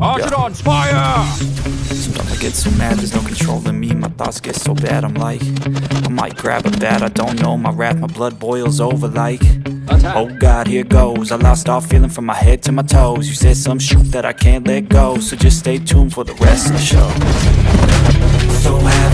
Archidons, fire! Sometimes I get so mad, there's no control in me. My thoughts get so bad, I'm like I might grab a bat, I don't know. My wrath, my blood boils over like Oh God, here goes. I lost all feeling from my head to my toes. You said some shit that I can't let go. So just stay tuned for the rest of the show. So?